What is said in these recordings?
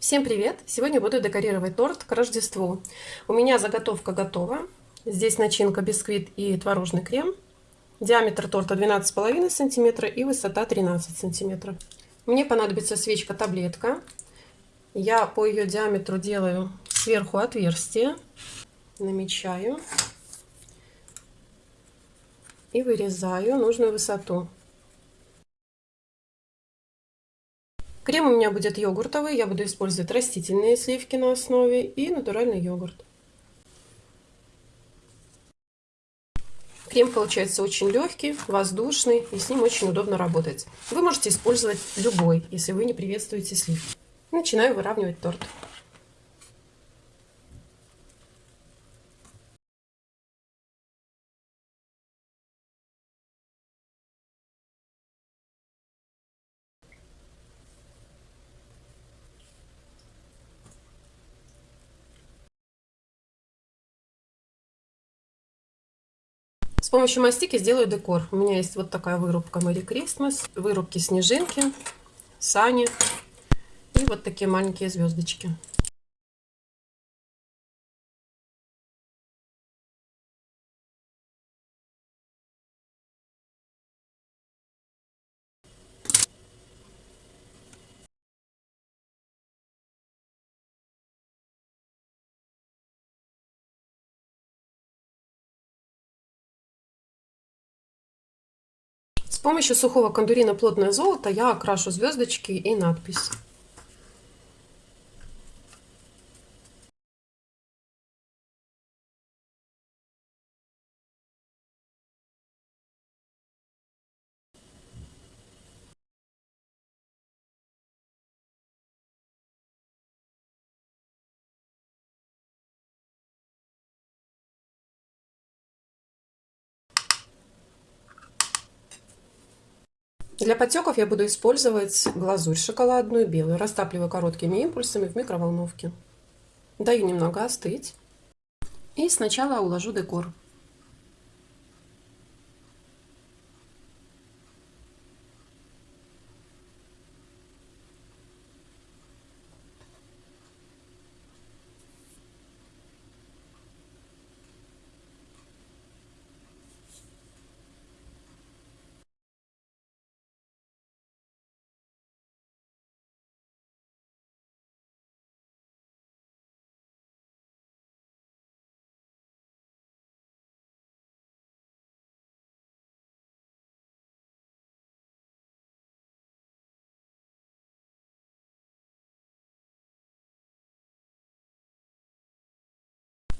Всем привет! Сегодня буду декорировать торт к Рождеству. У меня заготовка готова. Здесь начинка бисквит и творожный крем. Диаметр торта 12,5 см и высота 13 см. Мне понадобится свечка-таблетка. Я по ее диаметру делаю сверху отверстие, намечаю и вырезаю нужную высоту. Крем у меня будет йогуртовый, я буду использовать растительные сливки на основе и натуральный йогурт. Крем получается очень легкий, воздушный и с ним очень удобно работать. Вы можете использовать любой, если вы не приветствуете сливки. Начинаю выравнивать торт. С помощью мастики сделаю декор. У меня есть вот такая вырубка Мэри Кристмас, вырубки снежинки, сани и вот такие маленькие звездочки. С помощью сухого кондурина плотное золото я окрашу звездочки и надпись. Для потеков я буду использовать глазурь шоколадную белую. Растапливаю короткими импульсами в микроволновке. Даю немного остыть. И сначала уложу декор.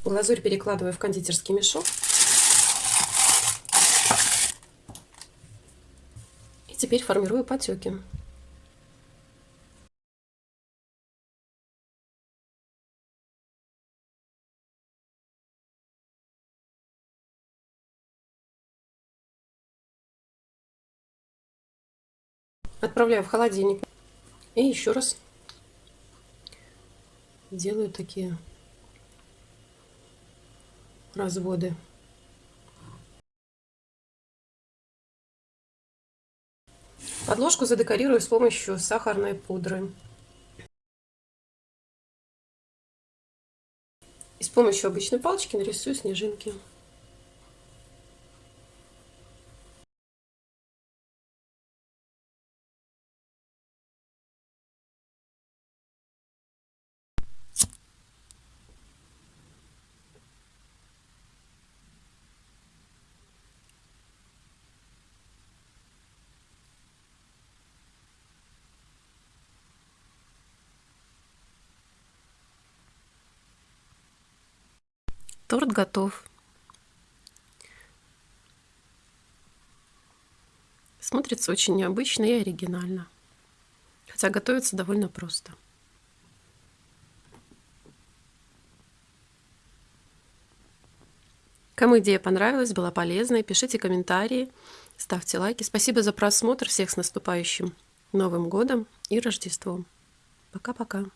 Глазурь перекладываю в кондитерский мешок. И теперь формирую потеки. Отправляю в холодильник. И еще раз делаю такие разводы. Подложку задекорирую с помощью сахарной пудры. И с помощью обычной палочки нарисую снежинки. Торт готов. Смотрится очень необычно и оригинально. Хотя готовится довольно просто. Кому идея понравилась, была полезной, пишите комментарии, ставьте лайки. Спасибо за просмотр. Всех с наступающим Новым годом и Рождеством. Пока-пока.